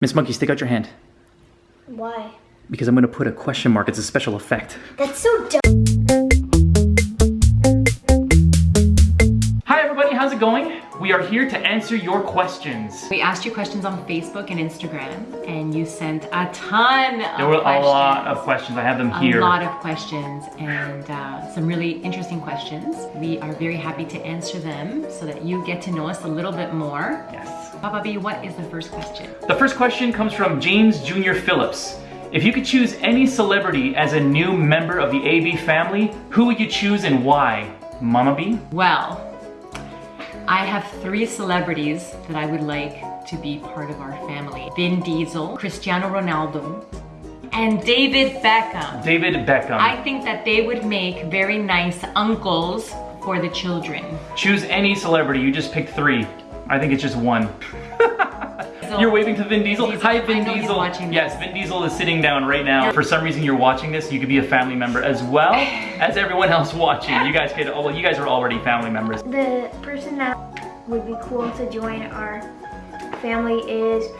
Miss Monkey, stick out your hand. Why? Because I'm gonna put a question mark. It's a special effect. That's so dumb. We are here to answer your questions. We asked you questions on Facebook and Instagram, and you sent a ton of There were questions. a lot of questions. I have them here. A lot of questions and uh, some really interesting questions. We are very happy to answer them so that you get to know us a little bit more. Yes. Papa B, what is the first question? The first question comes from James Jr. Phillips. If you could choose any celebrity as a new member of the AB family, who would you choose and why? Mama B? Well, I have three celebrities that I would like to be part of our family. Vin Diesel, Cristiano Ronaldo, and David Beckham. David Beckham. I think that they would make very nice uncles for the children. Choose any celebrity. You just pick three. I think it's just one. So- You're waving to Vin Diesel? Diesel. Hi, Vin I know Diesel. watching yes. Vin Diesel is sitting down right now. For some reason, you're watching this. You could be a family member as well as everyone else watching. You guys could. Oh, well, you guys are already family members. The person that would be cool to join our family is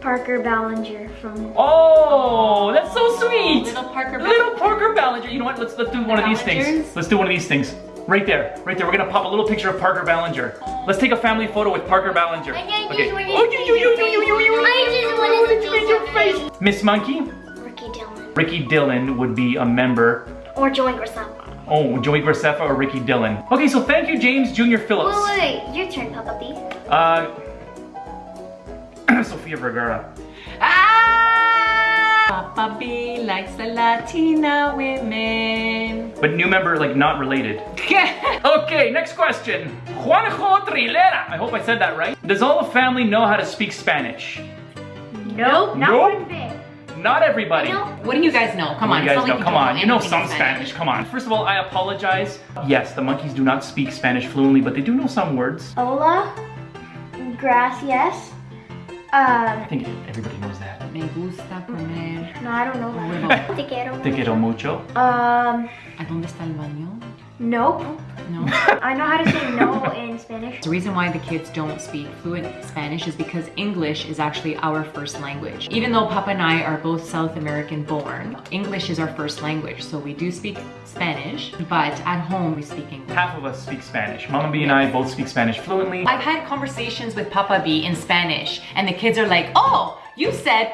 Parker Ballinger from. Oh, that's so sweet. Little Parker Ballinger. Little Parker Ballinger. You know what? Let's let's do one of these things. Let's do one of these things. Right there, right there. We're gonna pop a little picture of Parker Ballinger. Let's take a family photo with Parker Ballinger. I just Okay. wanna you, you, you, you, you, you, you, I just wanna you, you, your face. Miss Monkey, Ricky Dillon. Ricky Dillon would be a member. Or Joey Graceffa. Oh, Joey Graceffa or Ricky Dillon. Okay, so thank you, James Jr. Phillips. Wait, wait, wait. Your turn, Papa B. Uh, Sofia Vergara. Papa B likes the Latina women. But new member, like not related. Okay, next question. Juanjo Trilera. I hope I said that right. Does all the family know how to speak Spanish? Nope, not Nope. one bit. Not everybody. No. what do you guys know? Come What on, you guys know? like Come don't on, you know some in Spanish. Come on. First of all, I apologize. Yes, the monkeys do not speak Spanish fluently, but they do know some words. Hola. Gracias. I Um, think everybody knows that. Me gusta comer. no, I don't know that. Te quiero. Te quiero mucho. Um, ¿A dónde está el baño? nope. No. I know how to say no in Spanish. The reason why the kids don't speak fluent Spanish is because English is actually our first language. Even though Papa and I are both South American born, English is our first language. So we do speak Spanish, but at home we speak English. Half of us speak Spanish. Mama B and I both speak Spanish fluently. I've had conversations with Papa B in Spanish, and the kids are like, oh, you said,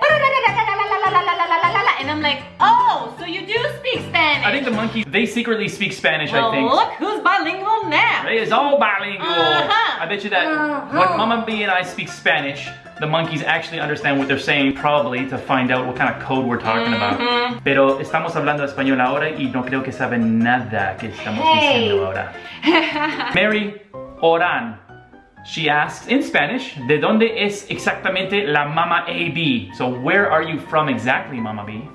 the monkeys, they secretly speak Spanish, well, I think. look who's bilingual now. It is all bilingual. Uh-huh. I bet you that Uh-huh. when Mama B and I speak Spanish, the monkeys actually understand what they're saying, probably to find out what kind of code we're talking Mm-hmm. about. Pero estamos hablando español ahora y no creo que saben nada que estamos Hey. diciendo ahora. Mary Oran. She asks in Spanish, ¿de dónde es exactamente la Mama AB? So where are you from exactly, Mama B?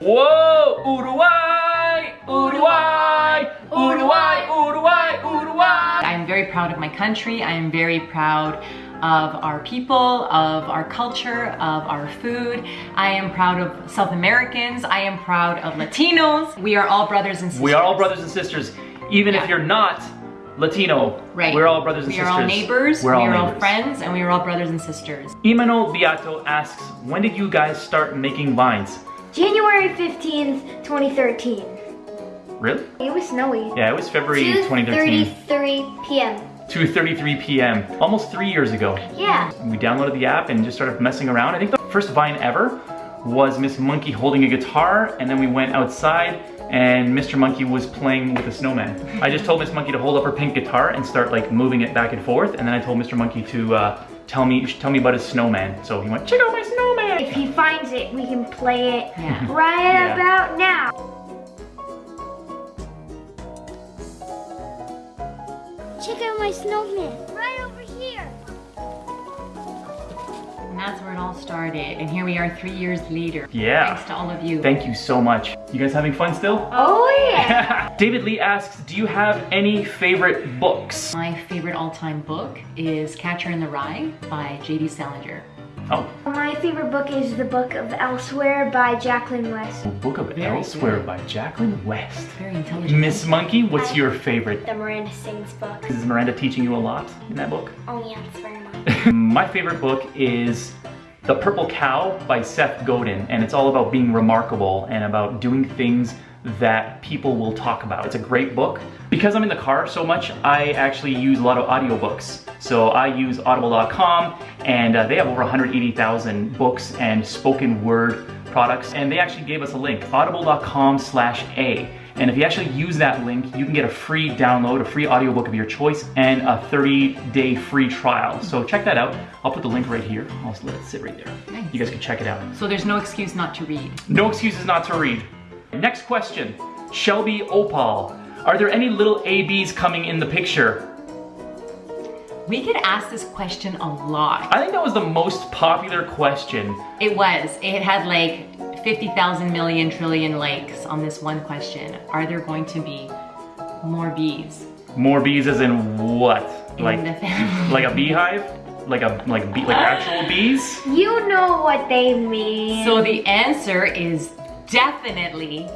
Whoa! Uruguay! Uruguay! Uruguay! Uruguay! Uruguay! I am very proud of my country. I am very proud of our people, of our culture, of our food. I am proud of South Americans. I am proud of Latinos. We are all brothers and sisters. We are all brothers and sisters, even if you're not Latino. Right. We're all brothers and we sisters. We are all neighbors. We're all we are all friends, and we are all brothers and sisters. Imanol Beato asks, when did you guys start making vines? January 15th, 2013. Really? It was snowy. Yeah, it was February 2013. 2.33 p.m. 2.33 p.m. Almost three years ago. Yeah. We downloaded the app and just started messing around. I think the first vine ever was Miss Monkey holding a guitar and then we went outside and Mr. Monkey was playing with a snowman. I just told Miss Monkey to hold up her pink guitar and start like moving it back and forth and then I told Mr. Monkey to uh, tell me tell me about his snowman. So he went, check out my snowman! If he finds it, we can play it Yeah. right Yeah. about now. Check out my snowman. Right over here. And that's where it all started. And here we are three years later. Yeah. Thanks to all of you. Thank you so much. You guys having fun still? Oh yeah. David Lee asks, do you have any favorite books? My favorite all-time book is Catcher in the Rye by J.D. Salinger. Oh, my favorite book is the Book of Elsewhere by Jacqueline West. The Book of Very Elsewhere good. by Jacqueline West. Very intelligent. Miss Monkey, what's your favorite? The Miranda Sings book. Is Miranda teaching you a lot in that book? Oh yeah, it's very much. My favorite book is The Purple Cow by Seth Godin, and it's all about being remarkable and about doing things that people will talk about. It's a great book. Because I'm in the car so much, I actually use a lot of audiobooks. So I use audible.com and uh, they have over 180,000 books and spoken word products and they actually gave us a link, audible.com slash A. And if you actually use that link, you can get a free download, a free audiobook of your choice, and a 30-day free trial. So check that out. I'll put the link right here. I'll just let it sit right there. Nice. You guys can check it out. So there's no excuse not to read. No excuses not to read. Next question. Shelby Opal. Are there any little ABs coming in the picture? We get asked this question a lot. I think that was the most popular question. It was. It had like 50,000 million trillion likes on this one question. Are there going to be more bees More bees as in what? in Like the family? like a beehive? Like a like bee, like uh, actual bees? You know what they mean. So the answer is definitely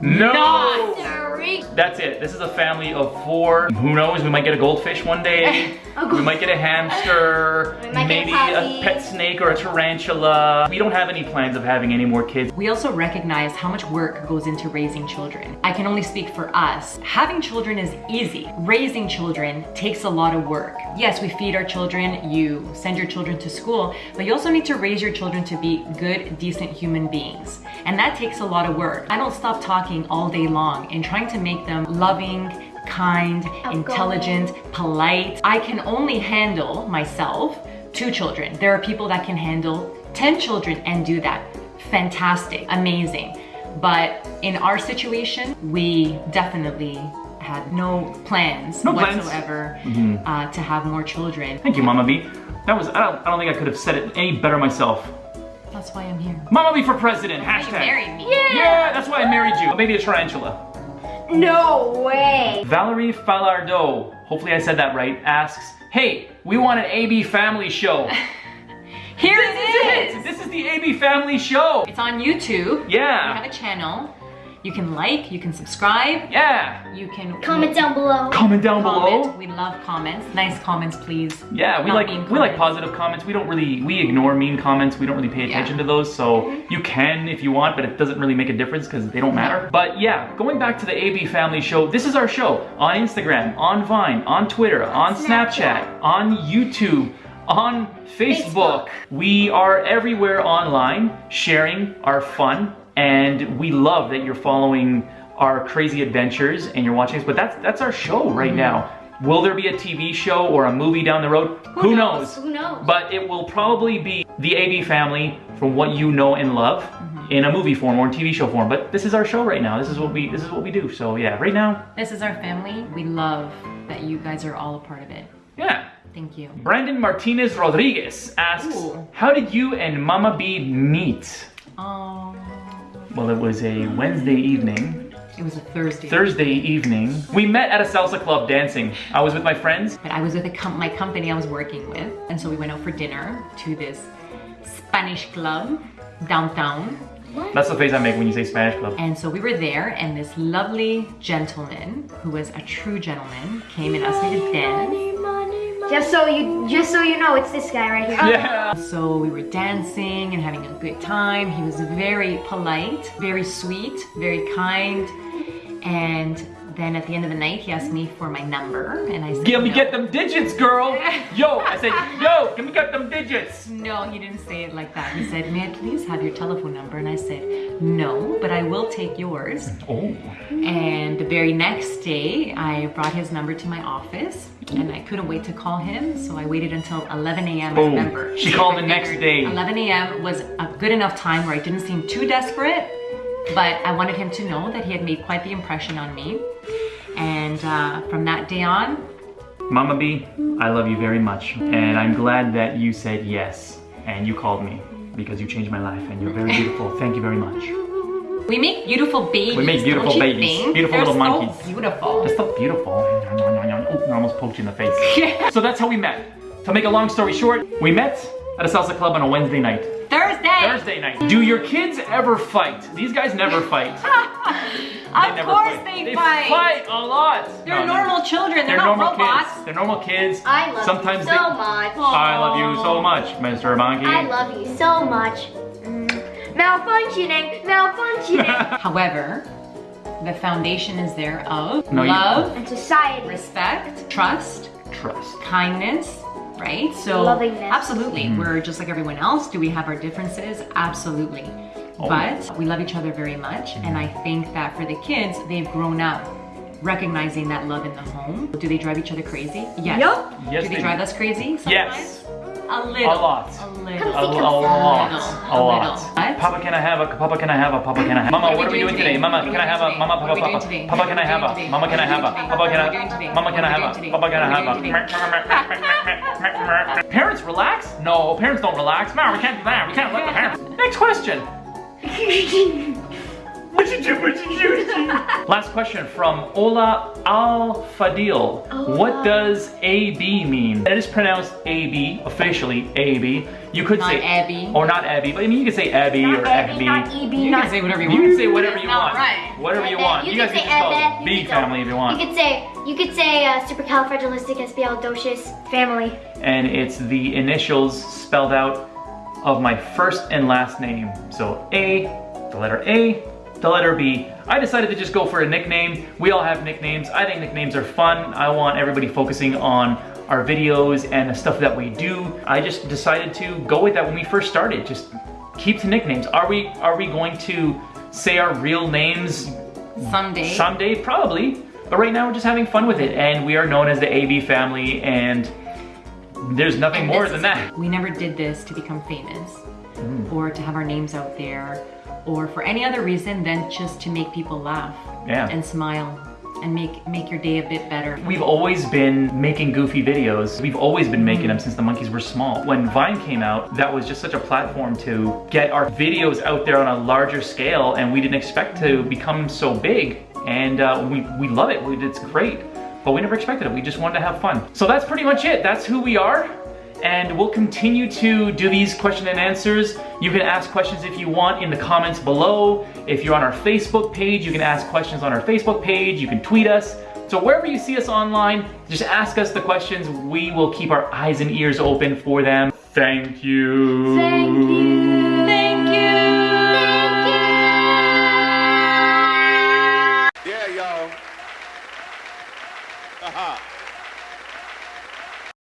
No. Not. Sorry. That's it. This is a family of four. Who knows? We might get a goldfish one day. we might get a hamster. We might get maybe a a pet snake or a tarantula. We don't have any plans of having any more kids. We also recognize how much work goes into raising children. I can only speak for us. Having children is easy. Raising children takes a lot of work. Yes, we feed our children, you send your children to school, but you also need to raise your children to be good, decent human beings. And that takes a lot of work. I don't stop talking all day long and trying to make them loving, kind, intelligent, polite. I can only handle myself two children. There are people that can handle 10 children and do that. Fantastic, amazing. But in our situation, we definitely had no plans No plans. whatsoever uh, to have more children. Thank you, Mama B. That was I don't I don't think I could have said it any better myself. That's why I'm here. Mama be for president. You Hashtag. married me. Yeah, that's why I married you. Maybe a tarantula. No way. Valerie Falardeau, hopefully I said that right, asks, Hey, we want an AB family show. Here this it is is. This is the AB family show. It's on YouTube. Yeah. We have a channel. You can like, you can subscribe, Yeah. you can Comment down below. Comment down comment. below. We love comments. Nice comments, please. Yeah, we Not like mean we like positive comments. We don't really we ignore mean comments. We don't really pay attention Yeah. to those. So mm-hmm. you can if you want, but it doesn't really make a difference because they don't matter. But yeah, going back to the AB Family Show, this is our show on Instagram, on Vine, on Twitter, on Snapchat, Snapchat. on YouTube, on Facebook. Facebook. We are everywhere online, sharing our fun, and we love that you're following our crazy adventures and you're watching us. But that's that's our show right mm-hmm. now. Will there be a TV show or a movie down the road? Who, knows? Who knows? But it will probably be the AB family from what you know and love mm-hmm. in a movie form or in TV show form. But this is our show right now. This is what we this is what we do. So yeah, right now, This is our family. We love that you guys are all a part of it. yeah. Thank you. Brandon Martinez Rodriguez asks, Ooh. How did you and Mama B meet? Oh, Well, it was a Wednesday evening, it was a Thursday. Thursday evening. We met at a salsa club dancing. I was with my friends. But I was with a com- my company I was working with, and so we went out for dinner to this Spanish club downtown. That's the face I make when you say Spanish club. And so we were there, and this lovely gentleman, who was a true gentleman, came and asked me to dance. Just so you, just so you know, it's this guy right here. Yeah. So we were dancing and having a good time. He was very polite, very sweet, very kind. And then at the end of the night, he asked me for my number, and I said, Give me no. get them digits, girl. Yo, I said, yo, give me get them digits. No, he didn't say it like that. He said, May I please have your telephone number? And I said, No, but I will take yours. Oh. And the very next day, I brought his number to my office and I couldn't wait to call him. So I waited until 11 a.m. I remember. She called the next day. 11 a.m. was a good enough time where I didn't seem too desperate, but I wanted him to know that he had made quite the impression on me. And uh, from that day on, Mama B, I love you very much. And I'm glad that you said yes and you called me because you changed my life and you're very beautiful. Thank you very much. we make beautiful babies. We make beautiful babies. think? Beautiful They're little so monkeys. Beautiful. That's so beautiful. Oh, I almost poked you in the face. So that's how we met. To make a long story short, we met at a salsa club on a Wednesday night. Thursday. Thursday night. Do your kids ever fight? These guys never fight. of never course fight. they, They fight. fight a lot. They're No, no. normal children. They're, They're not normal robots. kids. They're normal kids. I love Sometimes you they- so much. I love you so much, Mr. Monkey. I love you so much. Mm. Malfunctioning, malfunctioning. However, the foundation is there of No, love, and society. respect, trust, Trust. kindness, right? So Lovingness. absolutely, Mm. we're just like everyone else. Do we have our differences? Absolutely. Oh. But we love each other very much, and I think that for the kids, they've grown up recognizing that love in the home. Do they drive each other crazy? Yes. Yup. Yes, Do they they drive do. us crazy sometimes? Yes. A little. A lot. A A, little. a, a Come lot. A a lot. little. What? Papa, can I have a? Papa, can I have a? Papa, can I have? A Mama, What what are are we we doing doing today? today? Mama, can I have a? Mama, Papa, are we doing Papa. Papa, can I have a? Mama, can I have a? What are we Papa, can I have a? Mama, can I have a? Papa, can I have a? Parents relax? No, parents don't relax. No, we can't do that. We can't let the parents. Next question. What you do? What you do? Last question from Ola Al Fadil. What does AB mean? It is pronounced AB, officially AB. You could Not say Abby. or not Abby, but I mean you could say Abby Not or Abby, not EB, You not can say whatever you You want. can say whatever you want. right. Whatever you want. You, You guys can just call it B family if you want. You could say, you could say uh, supercalifragilisticexpialidocious family. and it's the initials spelled out of my first and last name. So A, the letter A, the letter B. I decided to just go for a nickname. We all have nicknames. I think nicknames are fun. I want everybody focusing on our videos and the stuff that we do. I just decided to go with that when we first started. Just keep to nicknames. Are we are we going to say our real names Someday. Someday, probably. But right now, we're just having fun with it, and we are known as the AB family, and there's nothing And more than that. We never did this to become famous Mm. or to have our names out there or for any other reason than just to make people laugh Yeah. and smile and make make your day a bit better. We've always been making goofy videos. We've always been making them since the monkeys were small. When Vine came out, that was just such a platform to get our videos out there on a larger scale, and we didn't expect to become so big. And uh, we, we love it. It's great. But we never expected it. We just wanted to have fun. So that's pretty much it. That's who we are. And we'll continue to do these question and answers. You can ask questions if you want in the comments below. If you're on our Facebook page, you can ask questions on our Facebook page. You can tweet us. So wherever you see us online, just ask us the questions. We will keep our eyes and ears open for them. Thank you. Thank you.